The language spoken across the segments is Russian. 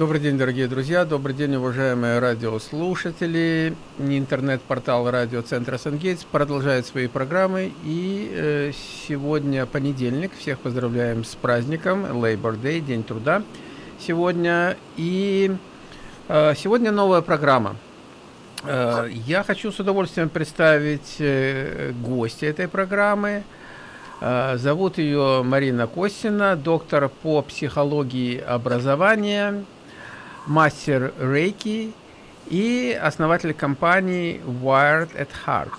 Добрый день, дорогие друзья, добрый день, уважаемые радиослушатели. Интернет-портал радиоцентра Сангейтс продолжает свои программы. И э, сегодня понедельник, всех поздравляем с праздником, Labor Day, День труда сегодня. И э, сегодня новая программа. Э, я хочу с удовольствием представить э, гостя этой программы. Э, зовут ее Марина Костина, доктор по психологии образования мастер рейки и основатель компании Wired at Heart.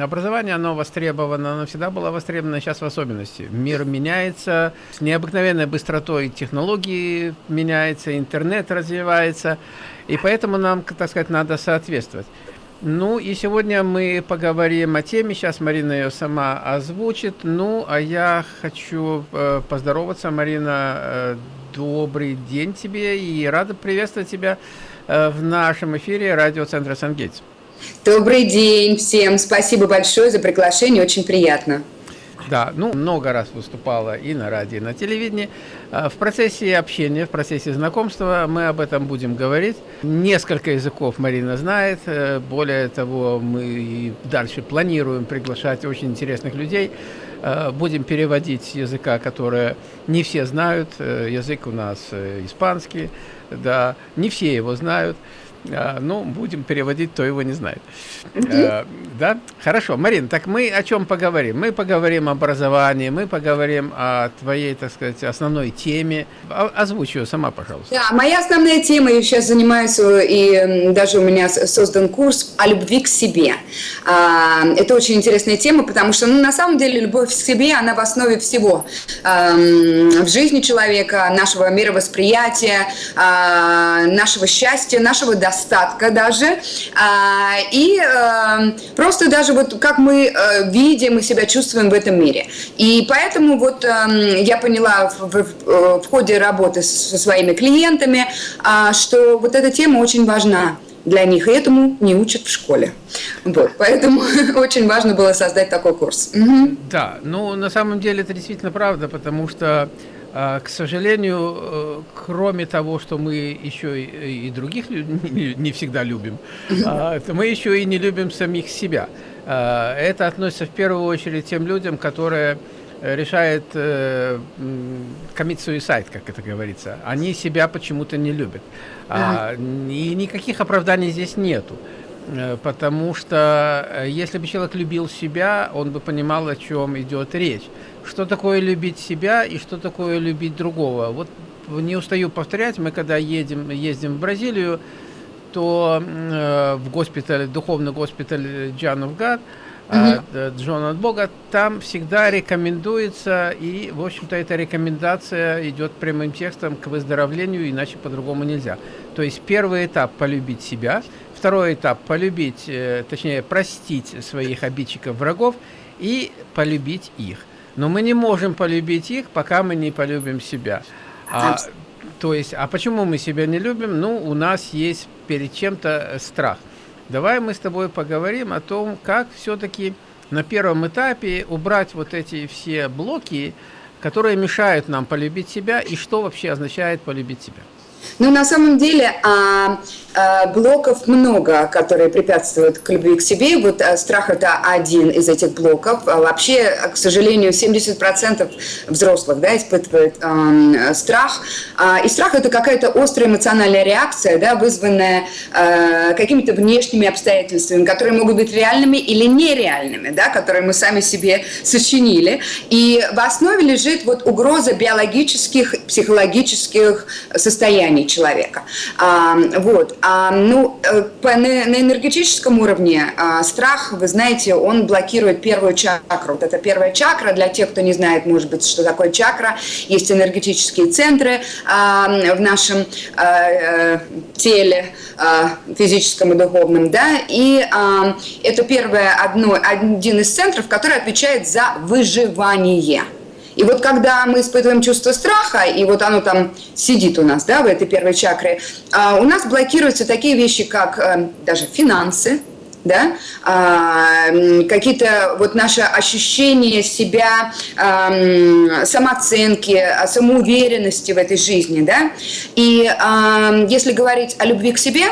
Образование, оно востребовано, оно всегда было востребовано, сейчас в особенности. Мир меняется с необыкновенной быстротой, технологии меняются, интернет развивается, и поэтому нам, так сказать, надо соответствовать. Ну и сегодня мы поговорим о теме, сейчас Марина ее сама озвучит, ну а я хочу э, поздороваться, Марина, э, Добрый день тебе и рада приветствовать тебя э, в нашем эфире радиоцентра Сангейтс. Добрый день всем. Спасибо большое за приглашение. Очень приятно. Да, ну, много раз выступала и на радио, и на телевидении. Э, в процессе общения, в процессе знакомства мы об этом будем говорить. Несколько языков Марина знает. Э, более того, мы и дальше планируем приглашать очень интересных людей. Э, будем переводить языка, который не все знают. Э, язык у нас э, испанский, да, не все его знают. А, ну, будем переводить, то его не знает. А, да? Хорошо. Марин, так мы о чем поговорим? Мы поговорим об образовании, мы поговорим о твоей, так сказать, основной теме. Озвучь ее сама, пожалуйста. Да, моя основная тема, я сейчас занимаюсь, и даже у меня создан курс о любви к себе. А, это очень интересная тема, потому что, ну, на самом деле, любовь к себе, она в основе всего. В жизни человека, нашего мировосприятия, нашего счастья, нашего достоинства достатка даже. А, и э, просто даже вот как мы э, видим и себя чувствуем в этом мире. И поэтому вот эм, я поняла в, ходе работы со своими клиентами, а, что вот эта тема очень важна для них, и этому не учат в школе. Вот, поэтому очень важно было создать такой курс. Угу. Да, ну на самом деле это действительно правда, потому что к сожалению, э, кроме того, что мы еще и других не всегда любим, а, мы еще и не любим самих себя. А, это относится в первую очередь тем людям, которые решают э, commit suicide, как это говорится. Они себя почему-то не любят. И никаких оправданий здесь нету. Э, потому что если бы человек любил себя, он бы понимал, о чем идет речь что такое любить себя и что такое любить другого. Вот не устаю повторять, мы когда едем, ездим в Бразилию, то э, в госпитале, духовный госпиталь John of God, э, Джон от Бога, там всегда рекомендуется, и, в общем-то, эта рекомендация идет прямым текстом к выздоровлению, иначе по-другому нельзя. То есть первый этап – полюбить себя, второй этап – полюбить, э, точнее, простить своих обидчиков, врагов и полюбить их. Но мы не можем полюбить их, пока мы не полюбим себя. А, то есть, а почему мы себя не любим? Ну, у нас есть перед чем-то страх. Давай мы с тобой поговорим о том, как все-таки на первом этапе убрать вот эти все блоки, которые мешают нам полюбить себя, и что вообще означает полюбить себя. Ну, на самом деле, а, а, блоков много, которые препятствуют к любви к себе. Вот а, страх – это один из этих блоков. А, вообще, к сожалению, 70% взрослых да, испытывают а, страх. А, и страх – это какая-то острая эмоциональная реакция, да, вызванная а, какими-то внешними обстоятельствами, которые могут быть реальными или нереальными, да, которые мы сами себе сочинили. И в основе лежит вот угроза биологических, психологических состояний состоянии человека. А, вот. А, ну, э, на, энергетическом уровне а, страх, вы знаете, он блокирует первую чакру. Вот это первая чакра, для тех, кто не знает, может быть, что такое чакра, есть энергетические центры в нашем э, теле, физическом и духовном, да, и это первое, одно, один из центров, который отвечает за выживание. И вот когда мы испытываем чувство страха, и вот оно там сидит у нас, да, в этой первой чакре, а, у нас блокируются такие вещи, как э, даже финансы, да, а, какие-то вот наши ощущения себя, а, самооценки, самоуверенности в этой жизни, да, и если говорить о любви к себе,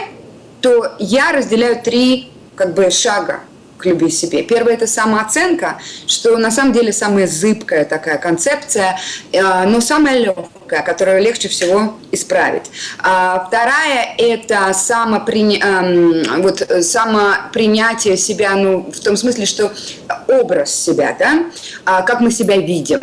то я разделяю три как бы шага к любви себе. Первое – это самооценка, что на самом деле самая зыбкая такая концепция, э, но самая легкая, которую легче всего исправить. А вторая – это самоприня... Эм, вот, самопринятие себя, ну, в том смысле, что образ себя, да, а как мы себя видим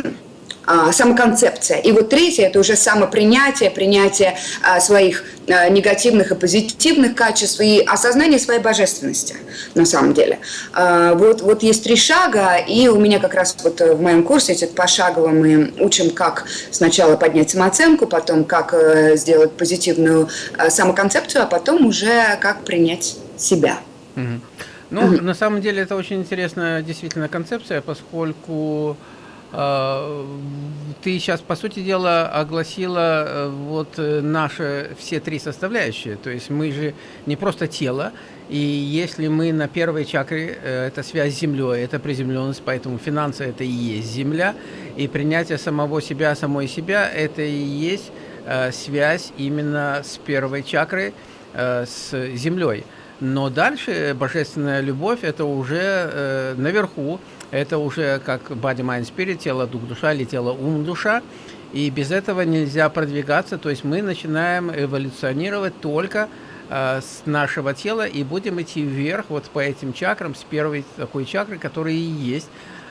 а, самоконцепция. И вот третье – это уже самопринятие, принятие а, своих а, негативных и позитивных качеств и осознание своей божественности на самом деле. Вот, вот есть три шага, и у меня как раз вот в моем курсе эти пошагово мы учим, как сначала поднять самооценку, потом как э, сделать позитивную самоконцепцию, а потом уже как принять себя. Ну, mm на самом деле это очень интересная действительно концепция, поскольку а, ты сейчас, по сути дела, огласила э, вот э, наши все три составляющие. То есть мы же не просто тело, и если мы на первой чакре, э, это связь с Землей, это приземленность, поэтому финансы – это и есть Земля, и принятие самого себя, самой себя – это и есть связь именно с первой чакрой, с Землей. Но дальше божественная любовь – это уже наверху, это уже как body, mind, spirit, тело, дух, душа или тело, ум, душа. И без этого нельзя продвигаться, то есть мы начинаем эволюционировать только э, с нашего тела и будем идти вверх вот по этим чакрам, с первой такой чакры, которая и есть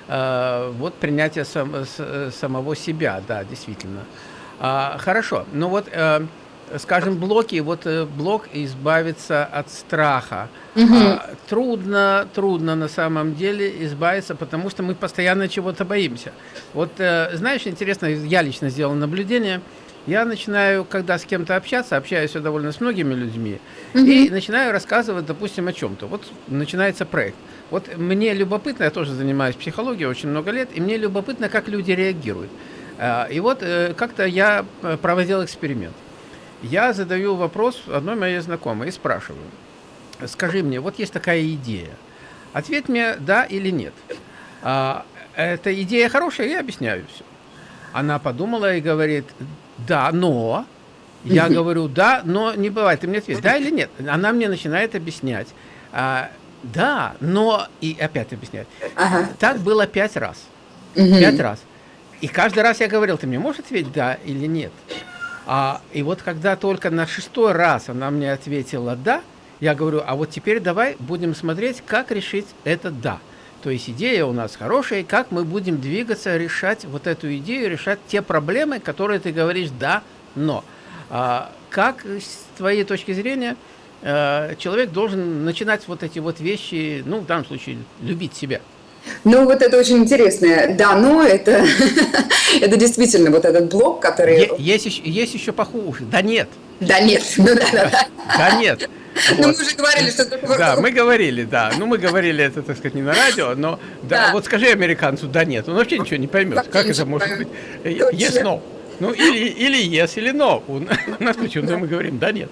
э, вот принятие сам, с, самого себя, да, действительно. А, хорошо, ну вот... Э, скажем, блоки, вот э, блок избавиться от страха. Угу. А, трудно, трудно на самом деле избавиться, потому что мы постоянно чего-то боимся. Вот, э, знаешь, интересно, я лично сделал наблюдение. Я начинаю, когда с кем-то общаться, общаюсь довольно с многими людьми, угу. и начинаю рассказывать, допустим, о чем-то. Вот начинается проект. Вот мне любопытно, я тоже занимаюсь психологией очень много лет, и мне любопытно, как люди реагируют. А, и вот э, как-то я проводил эксперимент. Я задаю вопрос одной моей знакомой и спрашиваю, скажи мне, вот есть такая идея, ответь мне да или нет. А, эта идея хорошая, я объясняю все. Она подумала и говорит, да, но... Я говорю, да, но не бывает. Ты мне ответь, да или нет? Она мне начинает объяснять. А, да, но... И опять объяснять. Ага. Так было пять раз. Угу. Пять раз. И каждый раз я говорил, ты мне можешь ответить да или нет? А, и вот когда только на шестой раз она мне ответила «да», я говорю, а вот теперь давай будем смотреть, как решить это «да». То есть идея у нас хорошая, как мы будем двигаться, решать вот эту идею, решать те проблемы, которые ты говоришь «да», «но». А, как с твоей точки зрения э, человек должен начинать вот эти вот вещи, ну, в данном случае, любить себя? Ну, вот это очень интересно. Да, но это, это действительно вот этот блок, который... Есть, еще, есть еще похуже. Да нет. Да нет. Ну, да, да, да. да нет. Вот. Ну, мы уже говорили, что... Да, мы говорили, да. Ну, мы говорили это, так сказать, не на радио, но да, да. вот скажи американцу, да нет, он вообще ничего не поймет. Вообще как это может быть? Yes, no. Ну, или, или yes, или no. У нас почему-то мы говорим, да нет.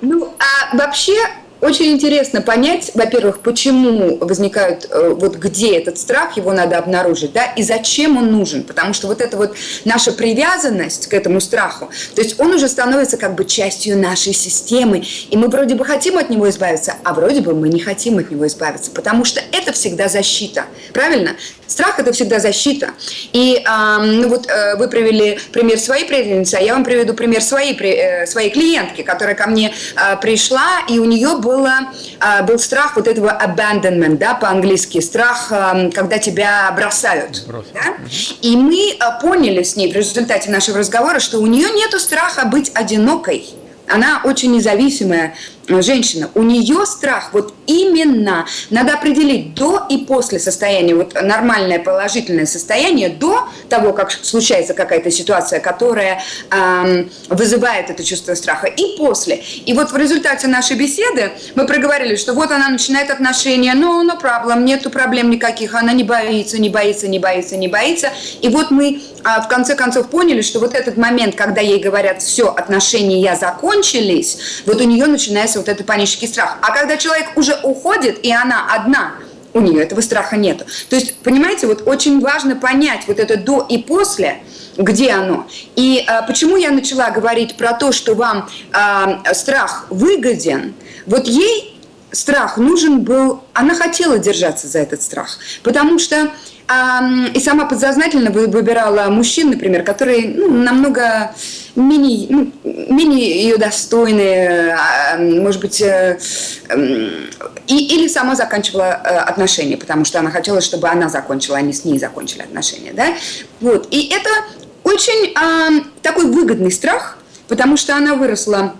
Ну, а вообще очень интересно понять, во-первых, почему возникают, э, вот где этот страх, его надо обнаружить, да, и зачем он нужен, потому что вот эта вот наша привязанность к этому страху, то есть он уже становится как бы частью нашей системы, и мы вроде бы хотим от него избавиться, а вроде бы мы не хотим от него избавиться, потому что это всегда защита, правильно? Страх – это всегда защита. И э, ну вот э, вы привели пример своей преданницы, а я вам приведу пример своей, э, своей клиентки, которая ко мне э, пришла, и у нее было, э, был страх вот этого abandonment, да, по-английски, страх, когда тебя бросают. Да? И мы э, поняли с ней в результате нашего разговора, что у нее нет страха быть одинокой. Она очень независимая женщина, у нее страх вот именно, надо определить до и после состояния, вот нормальное положительное состояние, до того, как случается какая-то ситуация, которая эм, вызывает это чувство страха, и после. И вот в результате нашей беседы мы проговорили, что вот она начинает отношения, но no, no problem, нету проблем никаких, она не боится, не боится, не боится, не боится. И вот мы а, в конце концов поняли, что вот этот момент, когда ей говорят, все, отношения закончились, вот у нее начинает начинается вот этот панический страх. А когда человек уже уходит, и она одна, у нее этого страха нет. То есть, понимаете, вот очень важно понять вот это до и после, где оно. И а, почему я начала говорить про то, что вам а, страх выгоден, вот ей страх нужен был, она хотела держаться за этот страх, потому что и сама подсознательно выбирала мужчин, например, которые ну, намного менее, ну, менее ее достойные, может быть, э, и, или сама заканчивала э, отношения, потому что она хотела, чтобы она закончила, не с ней закончили отношения. Да? Вот. И это очень а, такой выгодный страх, потому что она выросла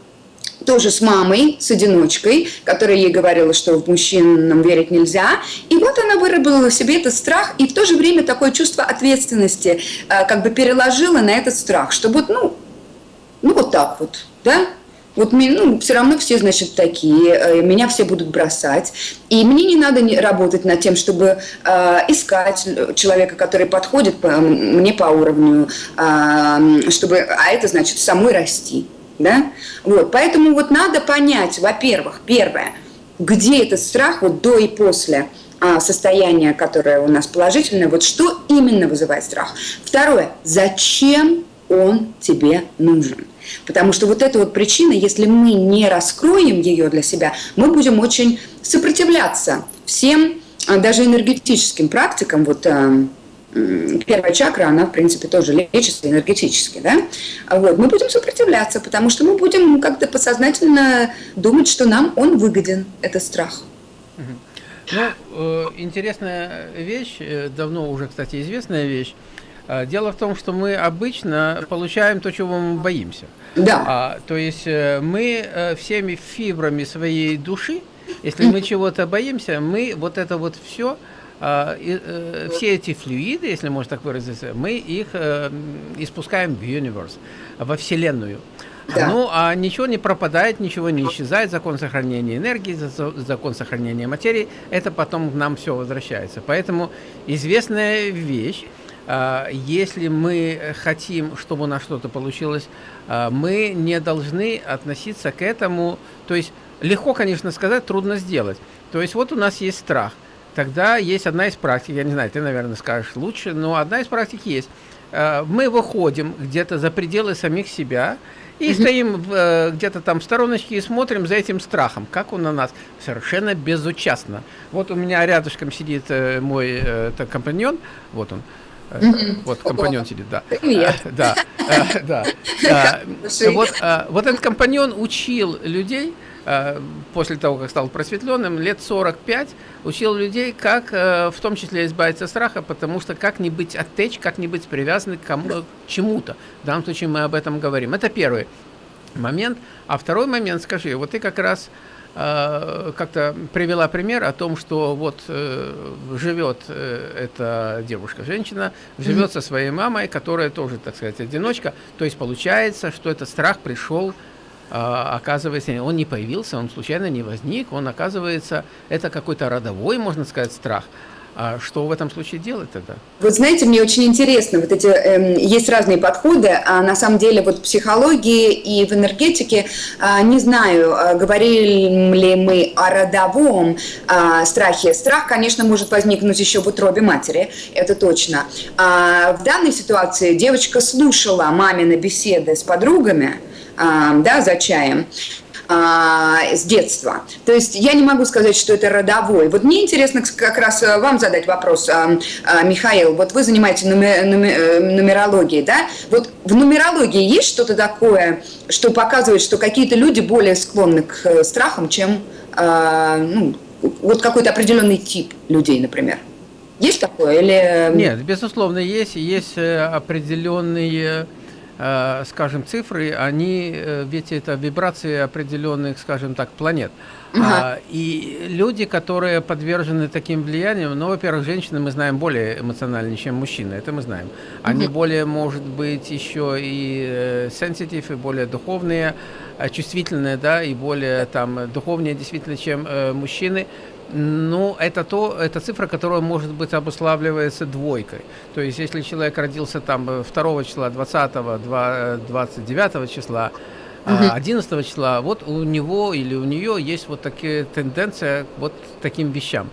тоже с мамой, с одиночкой, которая ей говорила, что в мужчинам верить нельзя. И вот она выработала в себе этот страх и в то же время такое чувство ответственности э, как бы переложила на этот страх, чтобы, ну, ну вот так вот, да, вот ну, все равно все, значит, такие, э, меня все будут бросать. И мне не надо работать над тем, чтобы э, искать человека, который подходит по, мне по уровню, э, чтобы, а это значит самой расти. Да? Вот, поэтому вот надо понять, во-первых, первое, где этот страх вот до и после а, состояния, которое у нас положительное, вот что именно вызывает страх. Второе, зачем он тебе нужен. Потому что вот эта вот причина, если мы не раскроем ее для себя, мы будем очень сопротивляться всем, а, даже энергетическим практикам, вот а, первая чакра, она, в принципе, тоже лечится энергетически, да? Вот, мы будем сопротивляться, потому что мы будем как-то подсознательно думать, что нам он выгоден, этот страх. Ну, э, интересная вещь, э, давно уже, кстати, известная вещь. Э, дело в том, что мы обычно получаем то, чего мы боимся. Да. А, то есть мы всеми фибрами своей души, если мы чего-то боимся, мы вот это вот все а, все эти флюиды, если можно так выразиться, мы их э, испускаем в universe, во Вселенную. Да. Ну, а ничего не пропадает, ничего не исчезает, закон сохранения энергии, закон сохранения материи, это потом к нам все возвращается. Поэтому известная вещь, а, если мы хотим, чтобы у нас что-то получилось, а, мы не должны относиться к этому, то есть легко, конечно, сказать, трудно сделать. То есть вот у нас есть страх – тогда есть одна из практик, я не знаю, ты, наверное, скажешь лучше, но одна из практик есть. Э, мы выходим где-то за пределы самих себя и mm -hmm. стоим э, где-то там в стороночке и смотрим за этим страхом, как он на нас совершенно безучастно. Вот у меня рядышком сидит э, мой это компаньон, вот он, Mm -hmm. Вот компаньон сидит, да. Привет. Да, да. Вот, вот этот компаньон учил людей, Э, после того, как стал просветленным, лет 45 учил людей, как э, в том числе избавиться от страха, потому что как не быть оттечь, как не быть привязаны к, кому, к чему-то. В данном случае мы об этом говорим. Это первый момент. А второй момент, скажи, вот ты как раз э, как-то привела пример о том, что вот э, живет э, эта девушка, женщина, живет mm -hmm. со своей мамой, которая тоже, так сказать, одиночка. То есть получается, что этот страх пришел оказывается, он не появился, он случайно не возник, он оказывается, это какой-то родовой, можно сказать, страх. А что в этом случае делать тогда? Вот знаете, мне очень интересно, вот эти э, есть разные подходы, а на самом деле вот в психологии и в энергетике, э, не знаю, э, говорили ли мы о родовом э, страхе. Страх, конечно, может возникнуть еще в утробе матери, это точно. А в данной ситуации девочка слушала мамины беседы с подругами, да, за чаем а, с детства. То есть я не могу сказать, что это родовой. Вот мне интересно как раз э, вам задать вопрос, а, а, Михаил. Вот вы занимаетесь э, нумерологией, да? Вот в нумерологии есть что-то такое, что показывает, что какие-то люди более склонны к э, страхам, чем ну, вот какой-то определенный тип людей, например? Есть такое или... Нет, безусловно, есть. Есть определенные скажем, цифры, они, э, ведь это вибрации определенных, скажем так, планет. Ага. И люди, которые подвержены таким влияниям, ну, во-первых, женщины мы знаем более эмоциональнее, чем мужчины, это мы знаем. Они угу. более, может быть, еще и сенситив, и более духовные, чувствительные, да, и более там духовнее действительно, чем э, мужчины. Ну, это то, это цифра, которая может быть обуславливается двойкой. То есть, если человек родился там 2 числа, 20, 29 числа, 11 числа, вот у него или у нее есть вот такие тенденция вот таким вещам.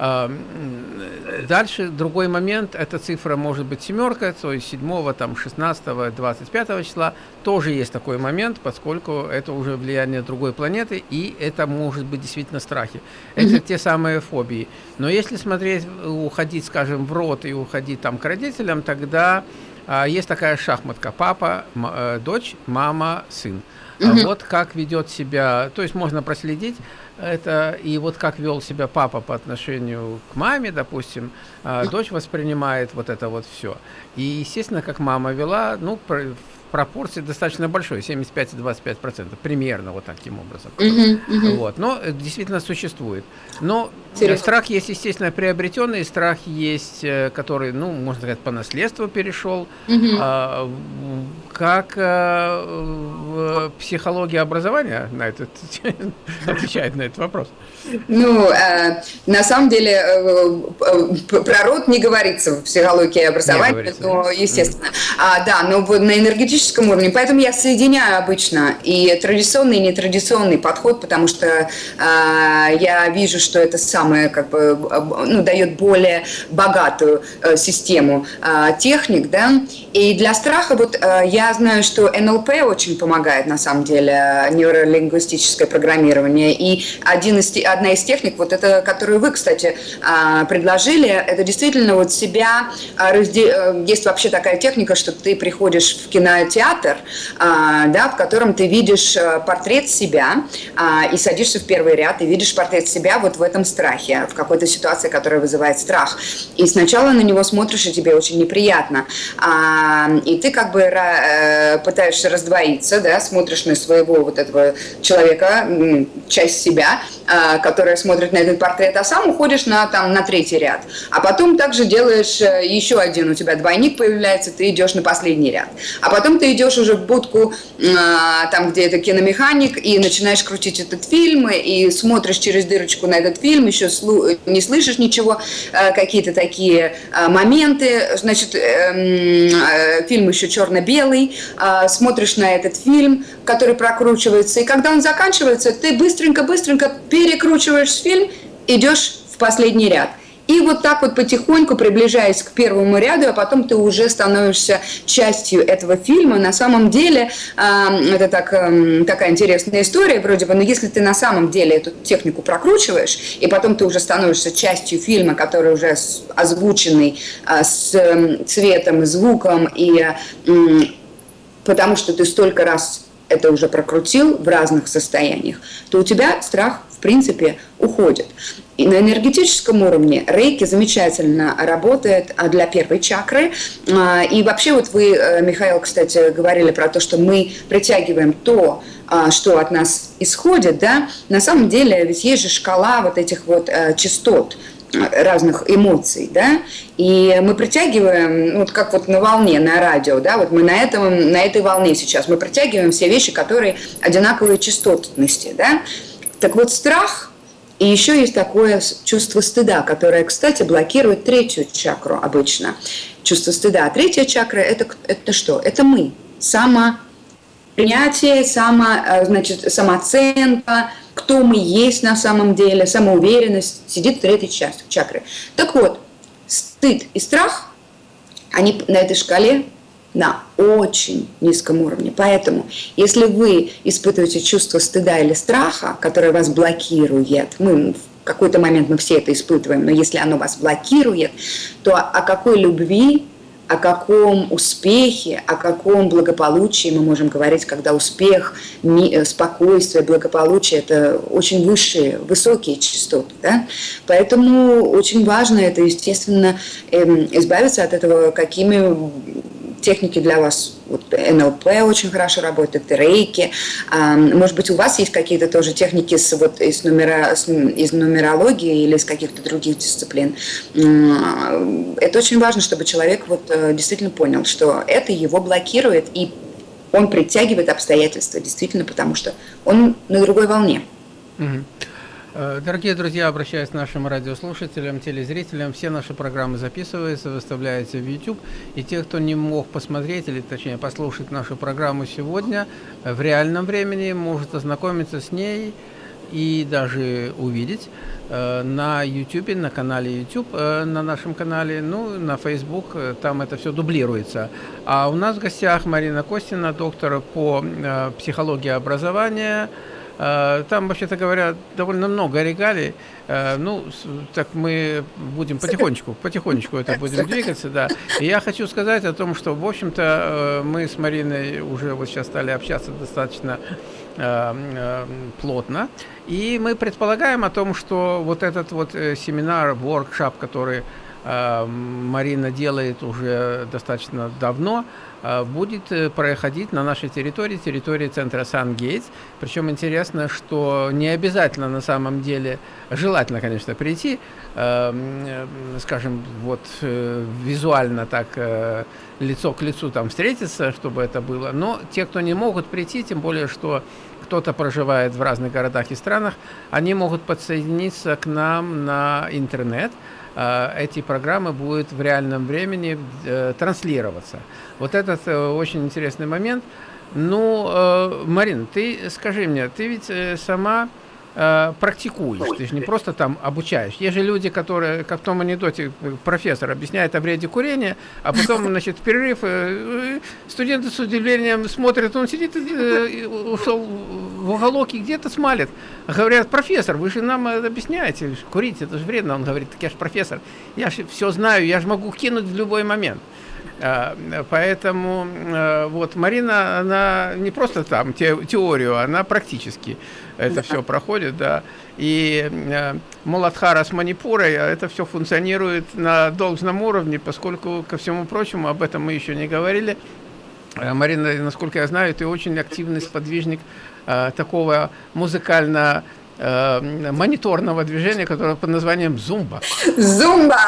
Дальше другой момент, эта цифра может быть семерка, то есть 7, там, 16, 25 числа тоже есть такой момент, поскольку это уже влияние другой планеты, и это может быть действительно страхи. Это mm-hmm. те самые фобии. Но если смотреть, уходить, скажем, в рот и уходить там к родителям, тогда а, есть такая шахматка. Папа, э, дочь, мама, сын. Mm-hmm. Вот как ведет себя, то есть можно проследить, это и вот как вел себя папа по отношению к маме, допустим, а дочь воспринимает вот это вот все. И, естественно, как мама вела, ну, пропорции достаточно большой, 75 и 25 процентов, примерно вот таким образом. Uh-huh, uh-huh. Вот, но действительно существует. Но Интересно. страх есть, естественно, приобретенный, страх есть, э, который, ну, можно сказать, по наследству перешел. Uh-huh. А, как а, в психологии образования на этот, отвечает на этот вопрос? Ну, э, на самом деле, э, э, про род не говорится в психологии образования, но, естественно. Mm. А, да, но на энергетическом уровне. Поэтому я соединяю обычно и традиционный, и нетрадиционный подход, потому что э, я вижу, что это самое, как бы, ну, дает более богатую э, систему э, техник, да. И для страха, вот э, я знаю, что НЛП очень помогает, на самом деле, нейролингвистическое программирование. И один из одна из техник, вот это, которую вы, кстати, а, предложили, это действительно вот себя, а, э, есть вообще такая техника, что ты приходишь в кинотеатр, а, да, в котором ты видишь э, портрет себя и садишься в первый ряд и видишь портрет себя вот в этом страхе, в какой-то ситуации, которая вызывает страх. И сначала на него смотришь, и тебе очень неприятно. И ты как бы э, пытаешься раздвоиться, да, смотришь на своего вот этого человека, часть себя, которая смотрит на этот портрет, а сам уходишь на, там, на третий ряд. А потом также делаешь э, еще один, у тебя двойник появляется, ты идешь на последний ряд. А потом ты идешь уже в будку, а, там, где это киномеханик, и начинаешь крутить этот фильм, и смотришь через дырочку на этот фильм, еще не слышишь ничего, э, какие-то такие э, моменты. Значит, эм, фильм еще черно-белый, смотришь на этот фильм, который прокручивается, и когда он заканчивается, ты быстренько-быстренько перекручиваешь фильм, идешь в последний ряд. И вот так вот потихоньку приближаясь к первому ряду, а потом ты уже становишься частью этого фильма. На самом деле, это так, такая интересная история, вроде бы, но если ты на самом деле эту технику прокручиваешь, и потом ты уже становишься частью фильма, который уже озвученный э, с цветом звуком, и потому что ты столько раз это уже прокрутил в разных состояниях, то у тебя страх, принципе, уходит. И на энергетическом уровне рейки замечательно работает а, для первой чакры. А, и вообще вот вы, э, Михаил, кстати, говорили про то, что мы притягиваем то, а, что от нас исходит, да, на самом деле ведь есть же шкала вот этих вот э, частот, разных эмоций, да, и мы притягиваем, ну, вот как вот на волне, на радио, да, вот мы на, этом, на этой волне сейчас, мы притягиваем все вещи, которые одинаковые частотности, да, так вот страх, и еще есть такое чувство стыда, которое, кстати, блокирует третью чакру обычно, чувство стыда, а третья чакра это, это что? Это мы, само принятие, само, э, значит, самооценка, кто мы есть на самом деле, самоуверенность, сидит в третьей чакры. Так вот, стыд и страх, они на этой шкале на очень низком уровне. Поэтому, если вы испытываете чувство стыда или страха, которое вас блокирует, мы в какой-то момент мы все это испытываем, но если оно вас блокирует, то о какой любви о каком успехе, о каком благополучии мы можем говорить, когда успех, э, спокойствие, благополучие – это очень высшие, высокие частоты. Да? Поэтому очень важно это, естественно, эм, избавиться от этого, какими техники для вас, вот НЛП очень хорошо работает, рейки. Может быть, у вас есть какие-то тоже техники с, вот, из, нумера, из нумерологии или из каких-то других дисциплин. Это очень важно, чтобы человек вот э, действительно понял, что это его блокирует, и он притягивает обстоятельства, действительно, потому что он на другой волне. Э, дорогие друзья, обращаюсь к нашим радиослушателям, телезрителям. Все наши программы записываются, выставляются в YouTube. И те, кто не мог посмотреть, или точнее послушать нашу программу сегодня, э, в реальном времени может ознакомиться с ней и даже увидеть э, на YouTube, на канале YouTube, э, на нашем канале, ну, на Facebook, э, там это все дублируется. А у нас в гостях Марина Костина, доктор по э, психологии образования, Э, там, вообще-то говоря, довольно много регалий. Э, ну, так мы будем потихонечку, потихонечку это будем двигаться, да. И я хочу сказать о том, что, в общем-то, э, мы с Мариной уже вот сейчас стали общаться достаточно плотно. И мы предполагаем о том, что вот этот вот семинар, воркшоп, который Марина делает уже достаточно давно, а, будет э, проходить на нашей территории, территории центра Сан-Гейтс. Причем интересно, что не обязательно на самом деле, желательно, конечно, прийти, э, скажем, вот э, визуально так лицо к лицу там встретиться, чтобы это было. Но те, кто не могут прийти, тем более, что кто-то проживает в разных городах и странах, они могут подсоединиться к нам на интернет, Э, эти программы будут в реальном времени э, транслироваться. Вот этот э, очень интересный момент. Ну, Марин, ты скажи мне, ты ведь сама э, практикуешь, ты же не просто там обучаешь. Есть же люди, которые, как в том анекдоте, профессор объясняет о вреде курения, а потом, значит, перерыв э, студенты с удивлением смотрят, он сидит, э, ушел в уголок и где-то смалит. Говорят, профессор, вы же нам объясняете, курить это же вредно. Он говорит, так я же профессор, я же все знаю, я же могу кинуть в любой момент. А, поэтому э, вот Марина, она не просто там теорию, она практически это все проходит, да. И э, Муладхара с Манипурой, а это все функционирует на должном уровне, поскольку, ко всему прочему, об этом мы еще не говорили, э, Марина, насколько я знаю, ты очень активный сподвижник такого музыкально э, мониторного движения, которое под названием зумба. Зумба,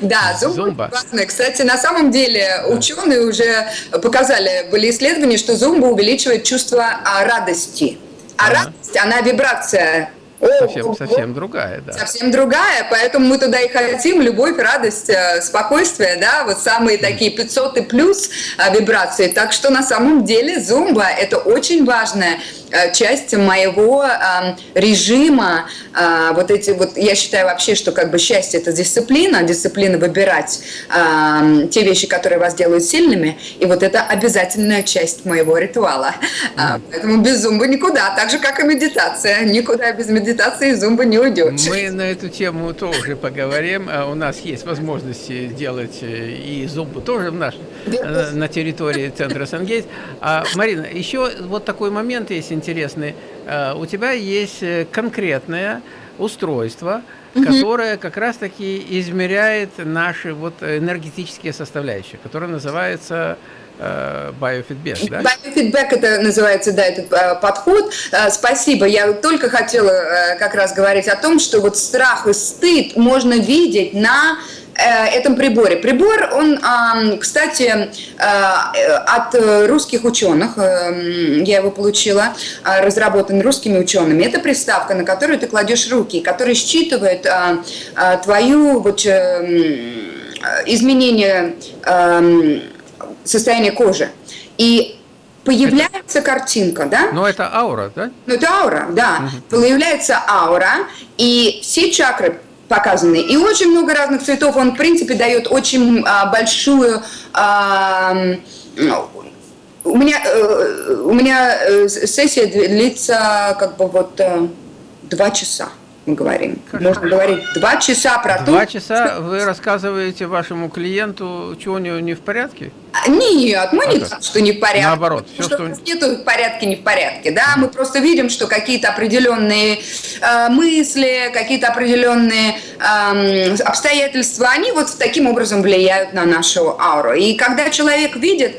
да, зумба. Кстати, на самом деле ученые уже показали, были исследования, что зумба увеличивает чувство радости. А радость, она вибрация совсем, совсем другая, да. Совсем другая, поэтому мы туда и хотим, любовь, радость, э, спокойствие, да, вот самые такие 500 и плюс э, вибрации. Так что на самом деле зумба – это очень важная э, часть моего э, режима. Э, вот эти вот, я считаю вообще, что как бы счастье – это дисциплина, дисциплина выбирать э, те вещи, которые вас делают сильными, и вот это обязательная часть моего ритуала. Mm. Поэтому без зумбы никуда, так же, как и медитация, никуда без медитации медитации зумба не уйдешь. Мы на эту тему тоже поговорим. А у нас есть возможности делать э, и зумбу тоже в наш, э, на территории центра Сангейт. А, Марина, еще вот такой момент есть интересный. А, у тебя есть э, конкретное устройство, угу. которое как раз-таки измеряет наши вот энергетические составляющие, которое называется биофидбэк, да? Биофидбэк это называется, да, этот э, подход. Э, спасибо. Я только хотела как раз говорить о том, что вот страх и стыд можно видеть на этом приборе. Прибор, он, кстати, от русских ученых, я его получила, разработан русскими учеными. Это приставка, на которую ты кладешь руки, которая считывает твою вот изменение состояние кожи. И появляется это... картинка, да? Но это аура, да? Ну, это аура, да. Угу. Появляется аура, и все чакры показаны. И очень много разных цветов. Он, в принципе, дает очень а, большую... А, у меня, э, у меня э, сессия длится как бы вот э, два часа мы говорим. Хорошо. Можно говорить два часа про то... Два часа вы рассказываете вашему клиенту, что у него не в порядке? Нет, мы а не так, что не в порядке. Наоборот. Все, что, что... нету в порядке, не в порядке. Да, мы просто видим, что какие-то определенные э, мысли, какие-то определенные э, обстоятельства, они вот таким образом влияют на нашу ауру. И когда человек видит,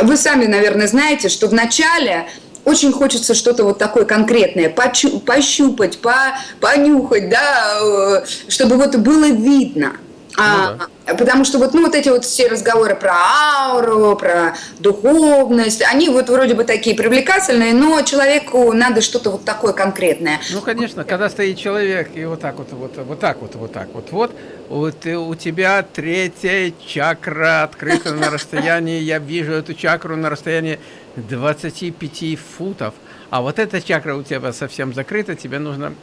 вы сами, наверное, знаете, что в начале очень хочется что-то вот такое конкретное, пощупать, по, понюхать, да, э, чтобы вот было видно. А, ну, да. Потому что вот, ну, вот эти вот все разговоры про ауру, про духовность, они вот вроде бы такие привлекательные, но человеку надо что-то вот такое конкретное. Ну, конечно, когда стоит человек и вот так вот, вот, вот так вот, вот так вот, вот, вот у тебя третья чакра открыта на расстоянии, я вижу эту чакру на расстоянии 25 футов, а вот эта чакра у тебя совсем закрыта, тебе нужно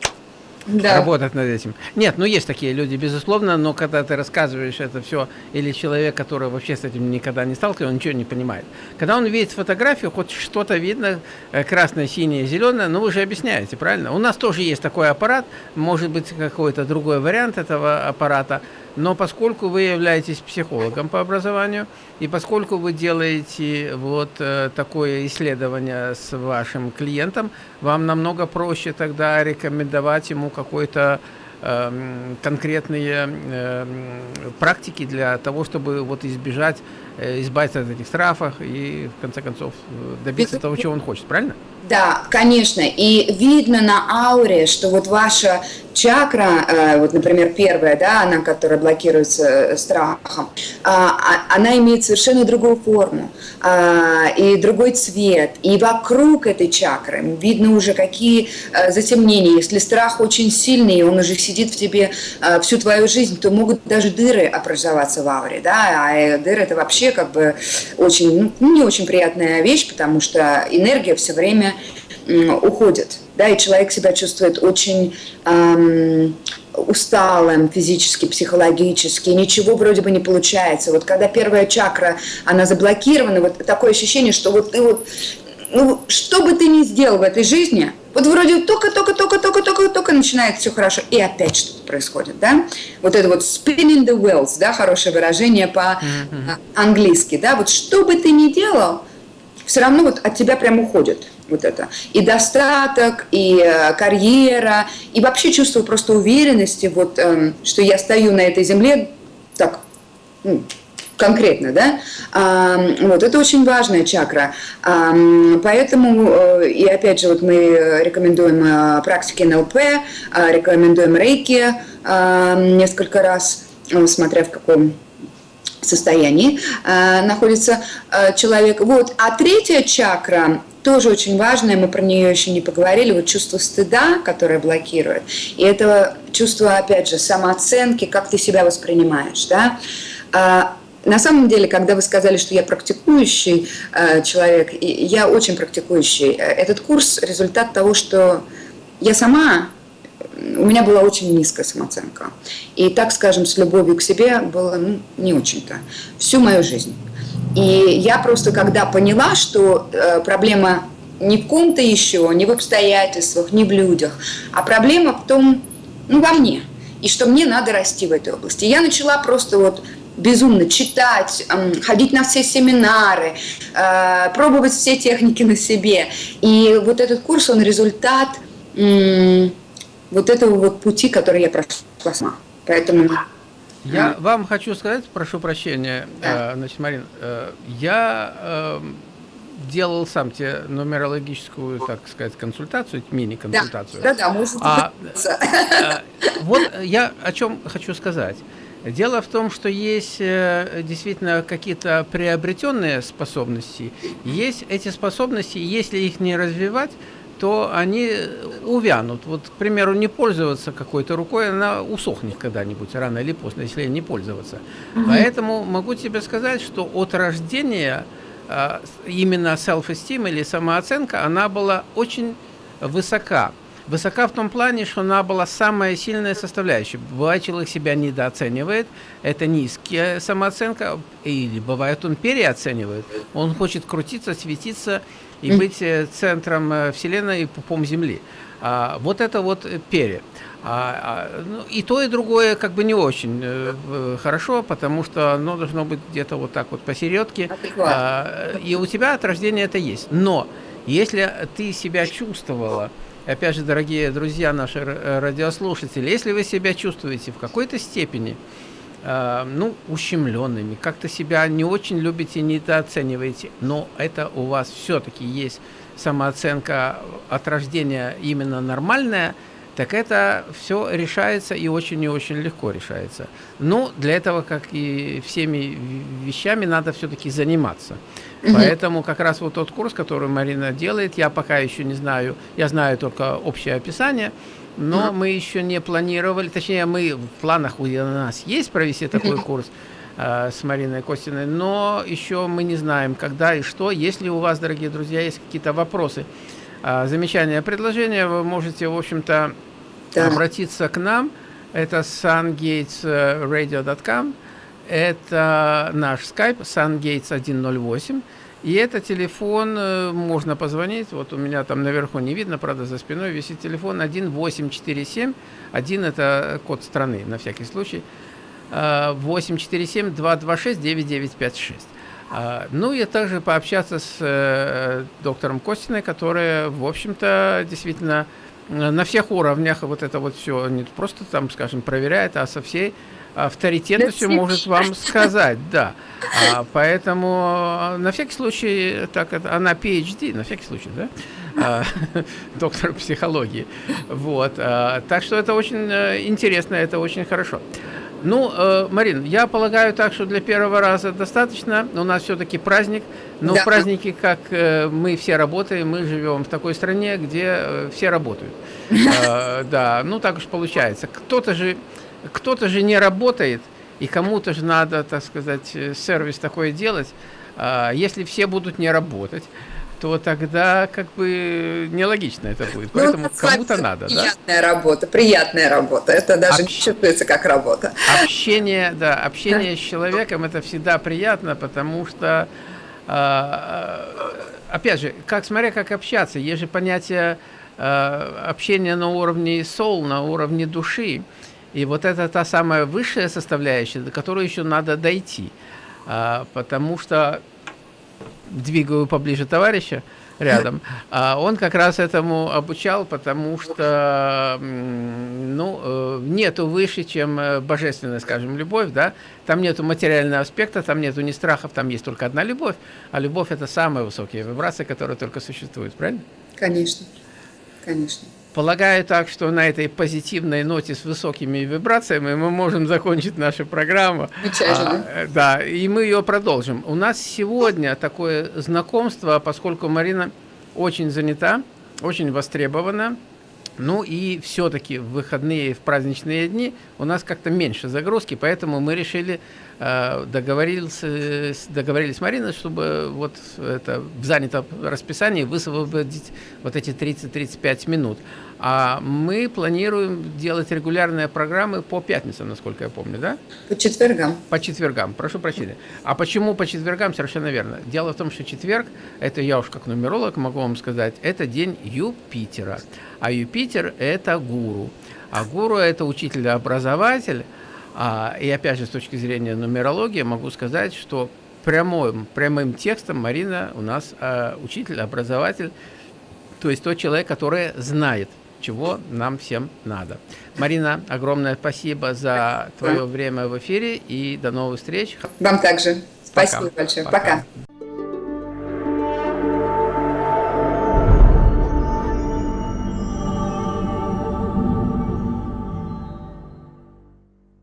да. работать над этим. Нет, ну есть такие люди, безусловно, но когда ты рассказываешь это все, или человек, который вообще с этим никогда не сталкивался, он ничего не понимает. Когда он видит фотографию, хоть что-то видно, э, красное, синее, зеленое, ну вы же объясняете, правильно? У нас тоже есть такой аппарат, может быть какой-то другой вариант этого аппарата, но поскольку вы являетесь психологом по образованию, и поскольку вы делаете вот э, такое исследование с вашим клиентом, вам намного проще тогда рекомендовать ему какой-то Эм, конкретные эм, практики для того, чтобы вот избежать, э, избавиться от этих штрафов и в конце концов добиться того, чего он хочет, правильно? Да, конечно. И видно на ауре, что вот ваша чакра, э, вот, например, первая, да, она, которая блокируется э, страхом, а, а, она имеет совершенно другую форму а, и другой цвет. И вокруг этой чакры видно уже какие затемнения. Если страх очень сильный, он уже сидит в тебе всю твою жизнь, то могут даже дыры образоваться в ауре, да, а дыры это вообще как бы очень, ну, не очень приятная вещь, потому что энергия все время уходит, да, и человек себя чувствует очень эм, усталым физически, психологически, ничего вроде бы не получается. Вот когда первая чакра, она заблокирована, вот такое ощущение, что вот ты вот, ну, что бы ты ни сделал в этой жизни, вот вроде только-только-только-только-только-только начинает все хорошо, и опять что-то происходит, да? Вот это вот spinning the wheels, да, хорошее выражение по-английски, да? Вот что бы ты ни делал, все равно вот от тебя прям уходит вот это. И достаток, и э, карьера, и вообще чувство просто уверенности, вот, э, что я стою на этой земле так, ну, конкретно, да, а, вот, это очень важная чакра, а, поэтому, э, и опять же, вот мы рекомендуем э, практики НЛП, а, рекомендуем рейки а, несколько раз, смотря в каком состоянии э, находится э, человек. Вот. А третья чакра тоже очень важная, мы про нее еще не поговорили, вот чувство стыда, которое блокирует, и это чувство, опять же, самооценки, как ты себя воспринимаешь, да. А, на самом деле, когда вы сказали, что я практикующий э, человек, я очень практикующий, э, этот курс – результат того, что я сама у меня была очень низкая самооценка. И, так скажем, с любовью к себе было ну, не очень-то. Всю мою жизнь. И я просто, когда поняла, что э, проблема не в ком-то еще, не в обстоятельствах, не в людях, а проблема в том, ну, во мне. И что мне надо расти в этой области. я начала просто вот безумно читать, ходить на все семинары, э, пробовать все техники на себе. И вот этот курс, он результат вот этого вот пути, который я прошла сама. Поэтому... Я вам хочу сказать, прошу прощения, да. э, значит, Марин, э, я э, делал сам тебе нумерологическую, так сказать, консультацию, мини-консультацию. Да, да, да, может а, э, Вот я о чем хочу сказать. Дело в том, что есть действительно какие-то приобретенные способности. Есть эти способности, если их не развивать, то они увянут. Вот, к примеру, не пользоваться какой-то рукой, она усохнет когда-нибудь, рано или поздно, если не пользоваться. Угу. Поэтому могу тебе сказать, что от рождения а, именно self-esteem или самооценка, она была очень высока. Высока в том плане, что она была самая сильная составляющая. Бывает, человек себя недооценивает, это низкая самооценка, или бывает, он переоценивает. Он хочет крутиться, светиться, и быть э, центром э, Вселенной и пупом Земли. А, вот это вот пере. А, а, ну, и то, и другое как бы не очень э, хорошо, потому что оно должно быть где-то вот так вот посередке. А, и у тебя от рождения это есть. Но если ты себя чувствовала, опять же, дорогие друзья, наши радиослушатели, если вы себя чувствуете в какой-то степени э, ну, ущемленными, как-то себя не очень любите, недооцениваете, но это у вас все-таки есть самооценка от рождения именно нормальная, так это все решается и очень и очень легко решается. Но для этого, как и всеми вещами, надо все-таки заниматься. Угу. Поэтому как раз вот тот курс, который Марина делает, я пока еще не знаю, я знаю только общее описание, но мы еще не планировали, точнее, мы в планах у нас есть провести такой курс, э, с Мариной Костиной, но еще мы не знаем, когда и что. Если у вас, дорогие друзья, есть какие-то вопросы, э, замечания, предложения, вы можете, в общем-то, да. обратиться к нам. Это sungatesradio.com. Это наш скайп sungates 108. И это телефон, э, можно позвонить, вот у меня там наверху не видно, правда, за спиной висит телефон 1847, один это код страны, на всякий случай, 847-226-9956. А, ну и также пообщаться с э, доктором Костиной, которая, в общем-то, действительно на всех уровнях вот это вот все не просто там, скажем, проверяет, а со всей авторитетностью может вам сказать, да. А, поэтому на всякий случай, так это, она PhD, на всякий случай, да, а, доктор психологии. Вот, а, так что это очень э, интересно, это очень хорошо. Ну, э, Марин, я полагаю так, что для первого раза достаточно. У нас все-таки праздник. Но да. в празднике, как э, мы все работаем, мы живем в такой стране, где э, все работают. Э, да, ну так уж получается. Кто-то же, кто-то же не работает, и кому-то же надо, так сказать, э, сервис такой делать. Э, если все будут не работать, то тогда как бы нелогично это будет. Ну, Поэтому кому-то надо, приятная да? работа, приятная работа. Это даже Общ... не чувствуется как работа. Общение, да, общение с человеком это всегда приятно, потому что, э, опять же, как смотря как общаться, есть же понятие общения на уровне soul, на уровне души. И вот это та самая высшая составляющая, до которой еще надо дойти. А, потому что двигаю поближе товарища рядом, а он как раз этому обучал, потому что ну, э, нету выше, чем э, божественная, скажем, любовь, да, там нету материального аспекта, там нету ни страхов, там есть только одна любовь, а любовь это самая высокая вибрация, которая только существует, правильно? Конечно, конечно. Полагаю так, что на этой позитивной ноте с высокими вибрациями мы можем закончить нашу программу. А, э, да, и мы ее продолжим. У нас сегодня такое знакомство, поскольку Марина очень занята, очень востребована. Ну и все-таки в выходные, в праздничные дни у нас как-то меньше загрузки, поэтому мы решили Э, договорились, договорились с Мариной, чтобы вот это в занятом расписании высвободить вот эти 30-35 минут. А мы планируем делать регулярные программы по пятницам, насколько я помню, да? По четвергам. По четвергам, прошу прощения. А почему по четвергам? Совершенно верно. Дело в том, что четверг, это я уж как нумеролог могу вам сказать, это день Юпитера. А Юпитер – это гуру. А гуру – это учитель-образователь, а, и опять же, с точки зрения нумерологии, могу сказать, что прямым, прямым текстом Марина у нас а, учитель, образователь, то есть тот человек, который знает, чего нам всем надо. Марина, огромное спасибо за твое время в эфире и до новых встреч. Вам также. Спасибо Пока. большое. Пока. Пока.